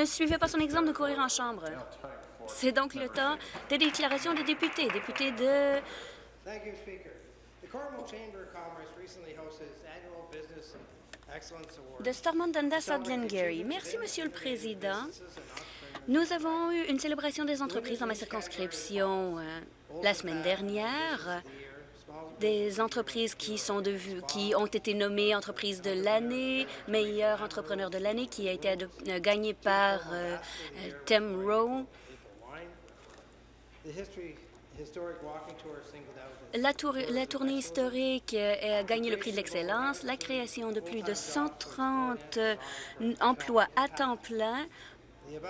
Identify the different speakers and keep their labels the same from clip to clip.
Speaker 1: Ne suivez pas son exemple de courir en chambre. C'est donc le temps des déclarations des députés. Députés de... de Stormont Dundas à Glengarry. Merci, Monsieur le Président. Nous avons eu une célébration des entreprises dans ma circonscription euh, la semaine dernière des entreprises qui, sont de, qui ont été nommées entreprises de l'année, meilleur entrepreneur de l'année qui a été euh, gagné par euh, euh, Tim Rowe. La, tour, la, tournée historique a gagné le prix de l'excellence, la création de plus de 130 emplois à temps plein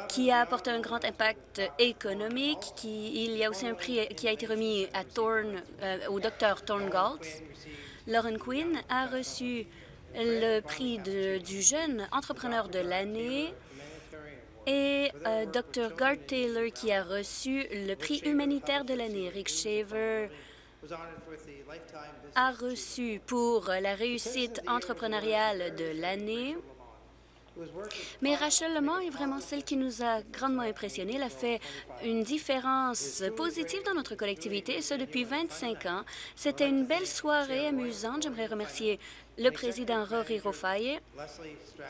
Speaker 1: qui a apporté un grand impact économique. Il y a aussi un prix qui a été remis à Thorne, euh, au docteur Thorne Galtz. Lauren Quinn a reçu le prix du jeune entrepreneur de l'année et euh, Dr. Gart Taylor qui a reçu le prix humanitaire de l'année. Rick Shaver a reçu pour la réussite entrepreneuriale de l'année. Mais Rachel Lemont est vraiment celle qui nous a grandement impressionnés. Elle a fait une différence positive dans notre collectivité, et ce depuis 25 ans. C'était une belle soirée amusante. J'aimerais remercier le président Rory Rofaye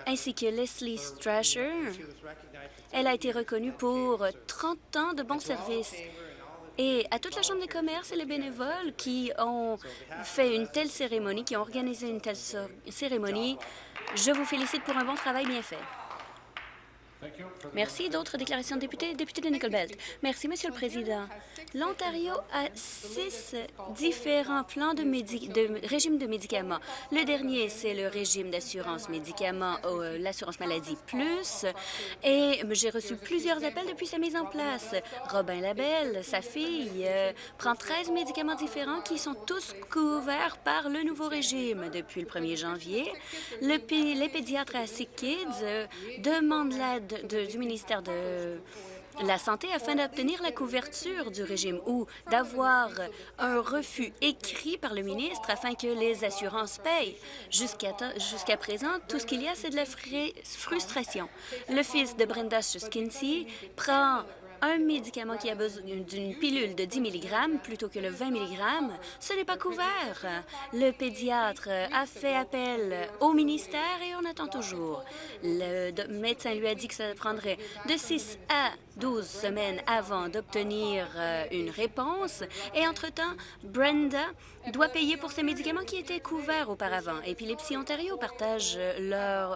Speaker 1: ainsi que Leslie Strasher. Elle a été reconnue pour 30 ans de bons services. Et à toute la Chambre des commerces et les bénévoles qui ont fait une telle cérémonie, qui ont organisé une telle cérémonie, je vous félicite pour un bon travail bien fait. Merci. D'autres déclarations de députés? Député de Nickel Belt. Merci, Monsieur le Président. L'Ontario a six différents plans de, de, régime de médicaments. Le dernier, c'est le régime d'assurance médicaments, euh, l'assurance maladie plus. Et j'ai reçu plusieurs appels depuis sa mise en place. Robin Labelle, sa fille, euh, prend 13 médicaments différents qui sont tous couverts par le nouveau régime. Depuis le 1er janvier, le, les pédiatres à Sick Kids euh, demandent l'aide du ministère de la Santé afin d'obtenir la couverture du régime ou d'avoir un refus écrit par le ministre afin que les assurances payent. Jusqu'à présent, tout ce qu'il y a, c'est de la frustration. Le fils de Brenda Skinsey prend un médicament qui a besoin d'une pilule de 10 mg plutôt que le 20 mg, ce n'est pas couvert. Le pédiatre a fait appel au ministère et on attend toujours. Le médecin lui a dit que ça prendrait de 6 à 12 semaines avant d'obtenir euh, une réponse. Et entre-temps, Brenda doit payer pour ces médicaments qui étaient couverts auparavant. Épilepsie Ontario partage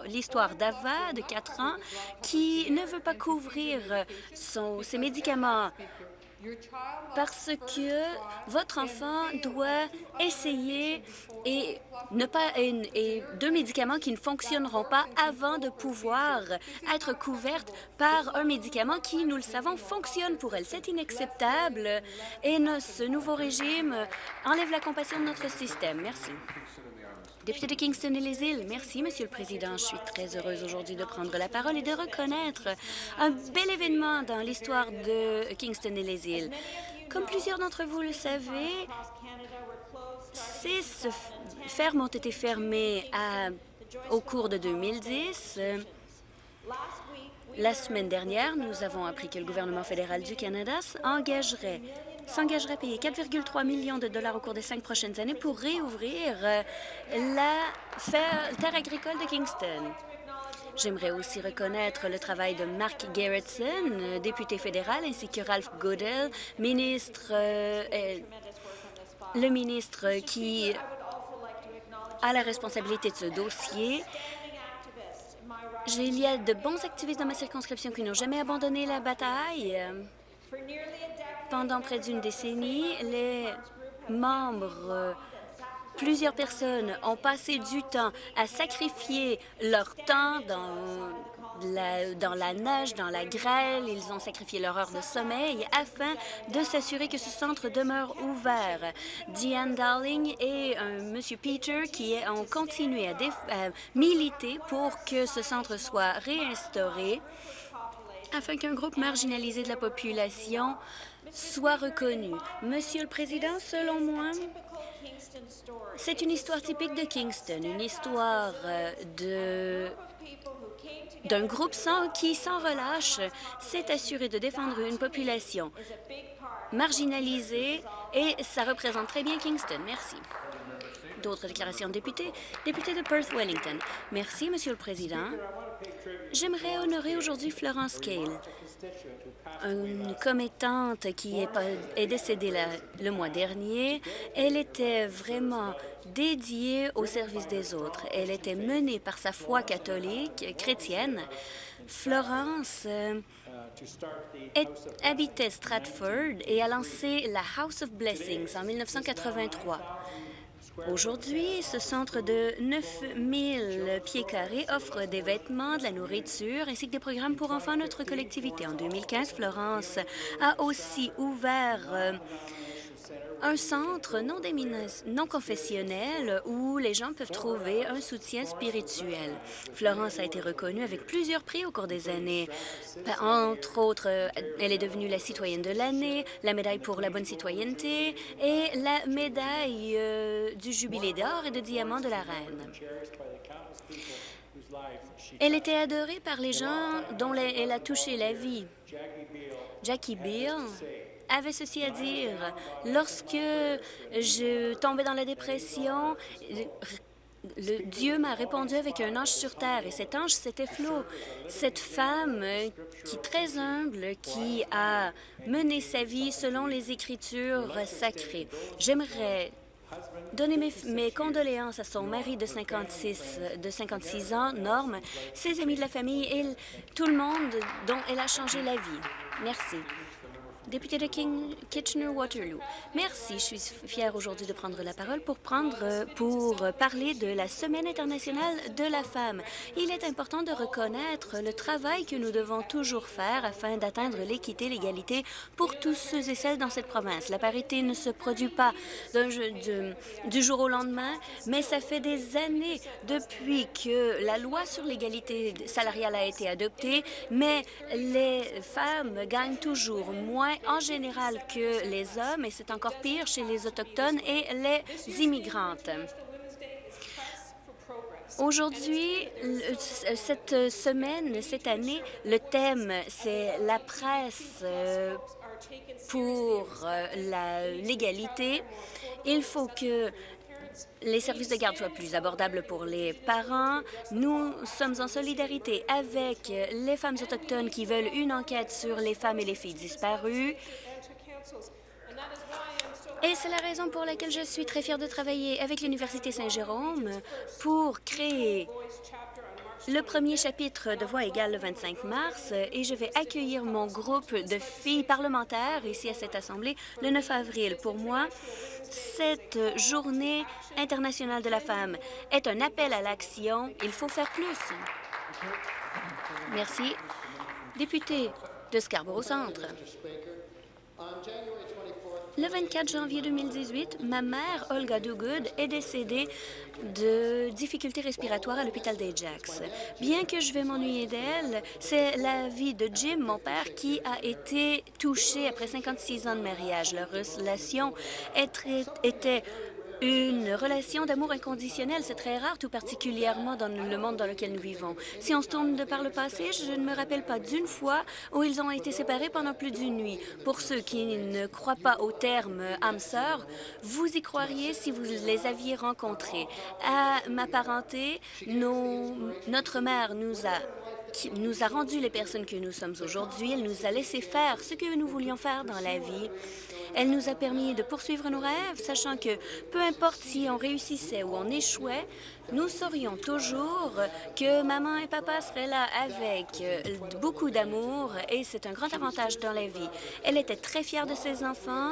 Speaker 1: l'histoire d'Ava, de 4 ans, qui ne veut pas couvrir son, ses médicaments parce que votre enfant doit essayer et ne pas et, deux médicaments qui ne fonctionneront pas avant de pouvoir être couvertes par un médicament qui, nous le savons, fonctionne pour elle. C'est inacceptable et ce nouveau régime enlève la compassion de notre système. Merci. Député de Kingston et les îles, merci, Monsieur le Président. Je suis très heureuse aujourd'hui de prendre la parole et de reconnaître un bel événement dans l'histoire de Kingston et les îles. Comme plusieurs d'entre vous le savez, six fermes ont été fermées au cours de 2010. La semaine dernière, nous avons appris que le gouvernement fédéral du Canada engagerait s'engagera à payer 4,3 millions de dollars au cours des cinq prochaines années pour réouvrir euh, la terre agricole de Kingston. J'aimerais aussi reconnaître le travail de Mark Gerritsen, euh, député fédéral, ainsi que Ralph Goodell, ministre, euh, le ministre qui a la responsabilité de ce dossier. Il y a de bons activistes dans ma circonscription qui n'ont jamais abandonné la bataille. Pendant près d'une décennie, les membres, plusieurs personnes ont passé du temps à sacrifier leur temps dans la, neige, dans la grêle. Ils ont sacrifié leur heure de sommeil afin de s'assurer que ce centre demeure ouvert. Diane Darling et M. Monsieur Peter qui ont continué à militer pour que ce centre soit réinstauré afin qu'un groupe marginalisé de la population soit reconnu. Monsieur le Président, selon moi, c'est une histoire typique de Kingston, une histoire euh, de d'un groupe qui, sans relâche, s'est assuré de défendre une population marginalisée et ça représente très bien Kingston. Merci. D'autres déclarations de députés. Député de Perth-Wellington. Merci, Monsieur le Président. J'aimerais honorer aujourd'hui Florence Cale, une commettante qui est, décédée le mois dernier. Elle était vraiment dédiée au service des autres. Elle était menée par sa foi catholique, chrétienne. Florence euh, habitait Stratford et a lancé la House of Blessings en 1983. Aujourd'hui, ce centre de 9000 pieds carrés offre des vêtements, de la nourriture ainsi que des programmes pour enfants à notre collectivité. En 2015, Florence a aussi ouvert euh, un centre non, non confessionnel où les gens peuvent trouver un soutien spirituel. Florence a été reconnue avec plusieurs prix au cours des années. Entre autres, elle est devenue la citoyenne de l'année, la médaille pour la bonne citoyenneté et la médaille euh, du jubilé d'or et de diamant de la reine. Elle était adorée par les gens dont elle a touché la vie. Jackie Beale avait ceci à dire. Lorsque je tombais dans la dépression, Dieu m'a répondu avec un ange sur terre, et cet ange, c'était Flo. Cette femme qui très humble, qui a mené sa vie selon les Écritures sacrées. J'aimerais donner mes, condoléances à son mari de 56, de 56 ans, Norme, ses amis de la famille et tout le monde dont elle a changé la vie. Merci député de Kitchener-Waterloo. Merci. Je suis fière aujourd'hui de prendre la parole pour, prendre, pour parler de la Semaine internationale de la femme. Il est important de reconnaître le travail que nous devons toujours faire afin d'atteindre l'équité, l'égalité pour tous ceux et celles dans cette province. La parité ne se produit pas du jour au lendemain, mais ça fait des années depuis que la loi sur l'égalité salariale a été adoptée, mais les femmes gagnent toujours moins en général que les hommes, et c'est encore pire chez les Autochtones et les immigrantes. Aujourd'hui, cette semaine, cette année, le thème, c'est la presse euh, pour euh, l'égalité. Il faut que les services de garde soient plus abordables pour les parents. Nous sommes en solidarité avec les femmes autochtones qui veulent une enquête sur les femmes et les filles disparues. Et c'est la raison pour laquelle je suis très fière de travailler avec l'Université Saint-Jérôme pour créer le premier chapitre de Voix égale le 25 mars et je vais accueillir mon groupe de filles parlementaires ici à cette Assemblée le 9 avril. Pour moi, cette journée internationale de la femme est un appel à l'action. Il faut faire plus. Merci. Député de Scarborough Centre. Le 24 janvier 2018, ma mère, Olga Dugood, est décédée de difficultés respiratoires à l'hôpital d'Ajax. Bien que je vais m'ennuyer d'elle, c'est la vie de Jim, mon père, qui a été touché après 56 ans de mariage. Leur relation était une relation d'amour inconditionnel, c'est très rare, tout particulièrement dans le monde dans lequel nous vivons. Si on se tourne de par le passé, je ne me rappelle pas d'une fois où ils ont été séparés pendant plus d'une nuit. Pour ceux qui ne croient pas au terme âme sœur, vous y croiriez si vous les aviez rencontrés. À ma parenté, notre mère nous a nous a rendu les personnes que nous sommes aujourd'hui. Elle nous a laissé faire ce que nous voulions faire dans la vie. Elle nous a permis de poursuivre nos rêves, sachant que peu importe si on réussissait ou on échouait, nous saurions toujours que maman et papa seraient là avec euh, beaucoup d'amour et c'est un grand avantage dans la vie. Elle était très fière de ses enfants,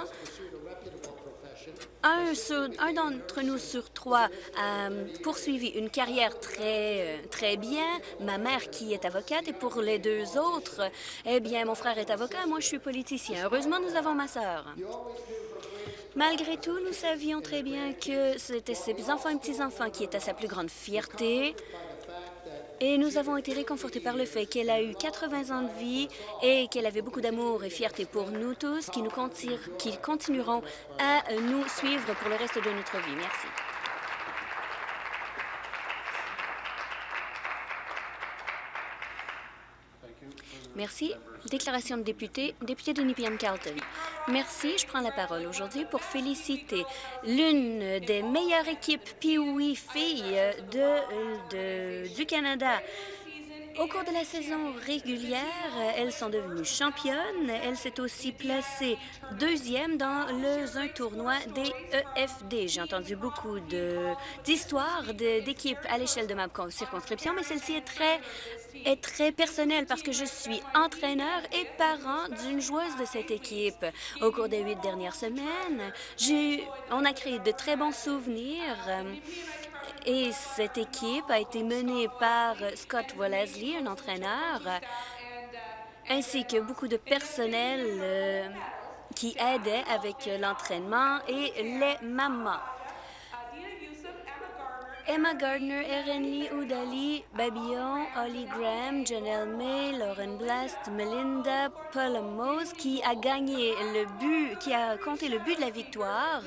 Speaker 1: un, d'entre nous sur trois a poursuivi une carrière très, euh, très bien. Ma mère qui est avocate et pour les deux autres, eh bien, mon frère est avocat, moi je suis politicien. Heureusement, nous avons ma sœur. Malgré tout, nous savions très bien que c'était ses enfants et petits-enfants qui étaient sa plus grande fierté. Et nous avons été réconfortés par le fait qu'elle a eu 80 ans de vie et qu'elle avait beaucoup d'amour et fierté pour nous tous, qui, nous qui continueront à nous suivre pour le reste de notre vie. Merci. Merci. Déclaration de député, député de Nepean-Carleton. Merci. Je prends la parole aujourd'hui pour féliciter l'une des meilleures équipes Pee-Wee filles de, du Canada. Au cours de la saison régulière, elles sont devenues championnes. Elle s'est aussi placée deuxième dans le, un tournoi des EFD. J'ai entendu beaucoup d'histoires d'équipes à l'échelle de ma circonscription, mais celle-ci est très est très personnelle parce que je suis entraîneur et parent d'une joueuse de cette équipe. Au cours des huit dernières semaines, on a créé de très bons souvenirs et cette équipe a été menée par Scott Wellesley, un entraîneur, ainsi que beaucoup de personnel euh, qui aidait avec l'entraînement et les mamans. Emma Gardner, Erin Lee, Oudali, Babillon, Holly Graham, Janelle May, Lauren Blast, Melinda, Paula Mose, qui a gagné le but, qui a compté le but de la victoire,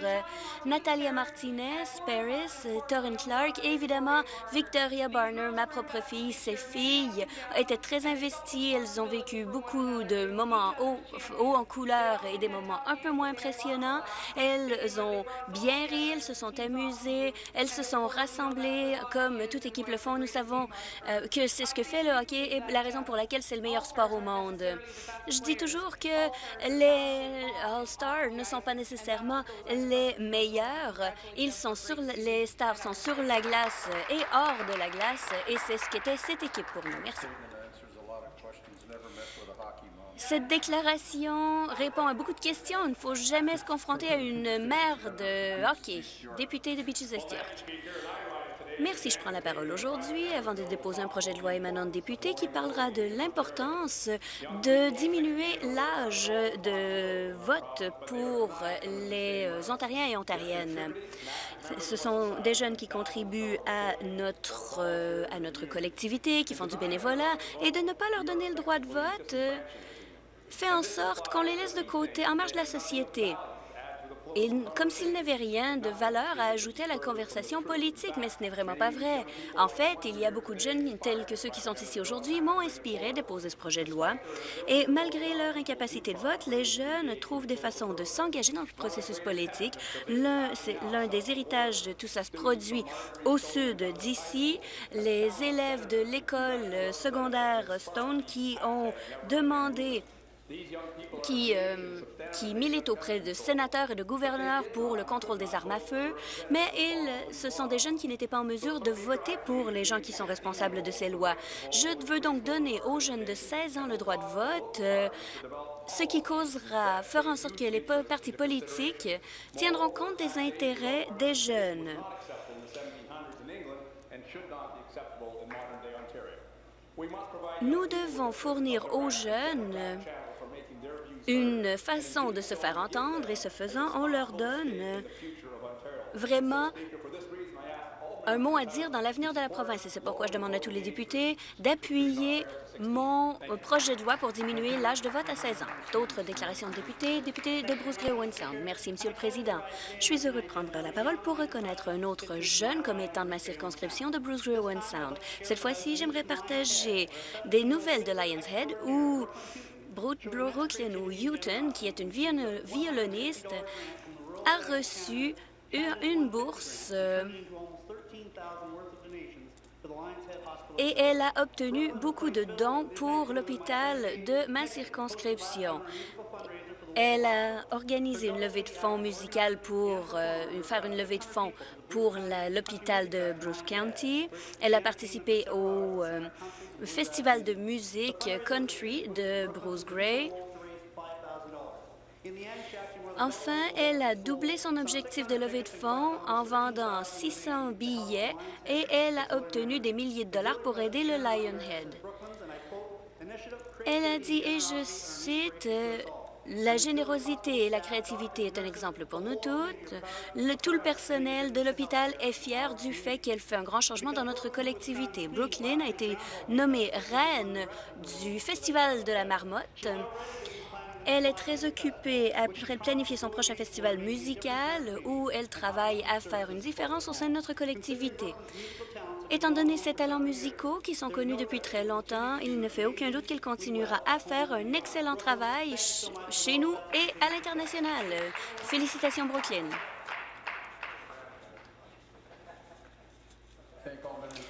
Speaker 1: Natalia Martinez, Paris, Torrin Clark et évidemment Victoria Barner, ma propre fille. Ses filles étaient très investies. Elles ont vécu beaucoup de moments hauts, en couleur et des moments un peu moins impressionnants. Elles ont bien ri, elles se sont amusées, elles se sont rassemblées comme toute équipe le font. Nous savons euh, que c'est ce que fait le hockey et la raison pour laquelle c'est le meilleur sport au monde. Je dis toujours que les All-Stars ne sont pas nécessairement les meilleurs. Ils sont sur les stars sont sur la glace et hors de la glace et c'est ce qu'était cette équipe pour nous. Merci. Cette déclaration répond à beaucoup de questions. Il ne faut jamais se confronter à une mère de hockey. Député de Beaches Merci. Je prends la parole aujourd'hui avant de déposer un projet de loi émanant de députés qui parlera de l'importance de diminuer l'âge de vote pour les Ontariens et Ontariennes. Ce sont des jeunes qui contribuent à notre, à notre collectivité, qui font du bénévolat, et de ne pas leur donner le droit de vote fait en sorte qu'on les laisse de côté en marge de la société et comme s'il n'avait rien de valeur à ajouter à la conversation politique, mais ce n'est vraiment pas vrai. En fait, il y a beaucoup de jeunes tels que ceux qui sont ici aujourd'hui m'ont inspiré de poser ce projet de loi. Et malgré leur incapacité de vote, les jeunes trouvent des façons de s'engager dans le processus politique. L'un des héritages de tout ça se produit au sud d'ici. Les élèves de l'école secondaire Stone qui ont demandé qui, euh, militent auprès de sénateurs et de gouverneurs pour le contrôle des armes à feu, mais ils, ce sont des jeunes qui n'étaient pas en mesure de voter pour les gens qui sont responsables de ces lois. Je veux donc donner aux jeunes de 16 ans le droit de vote, euh, ce qui causera, fera en sorte que les partis politiques tiendront compte des intérêts des jeunes. Nous devons fournir aux jeunes une façon de se faire entendre et ce faisant, on leur donne vraiment un mot à dire dans l'avenir de la province. Et c'est pourquoi je demande à tous les députés d'appuyer mon projet de loi pour diminuer l'âge de vote à 16 ans. D'autres déclarations de députés, député de Bruce Gray Sound. Merci, Monsieur le Président. Je suis heureux de prendre la parole pour reconnaître un autre jeune comme étant de ma circonscription de Bruce Gray Sound. Cette fois-ci, j'aimerais partager des nouvelles de Lion's Head où Brooklyn ou Houghton, qui est une violoniste, a reçu une bourse euh, et elle a obtenu beaucoup de dons pour l'hôpital de ma circonscription. Elle a organisé une levée de fonds musicale pour euh, faire une levée de fonds pour l'hôpital de Bruce County. Elle a participé au euh, festival de musique country de Bruce Gray. Enfin, elle a doublé son objectif de levée de fonds en vendant 600 billets et elle a obtenu des milliers de dollars pour aider le Lionhead. Elle a dit, et je cite, la générosité et la créativité est un exemple pour nous toutes. tout le personnel de l'hôpital est fier du fait qu'elle fait un grand changement dans notre collectivité. Brooklyn a été nommée reine du Festival de la Marmotte. Elle est très occupée à planifier son prochain festival musical où elle travaille à faire une différence au sein de notre collectivité. Étant donné ses talents musicaux qui sont connus depuis très longtemps, il ne fait aucun doute qu'il continuera à faire un excellent travail chez nous et à l'international. Félicitations, Brooklyn.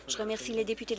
Speaker 1: Je remercie les députés de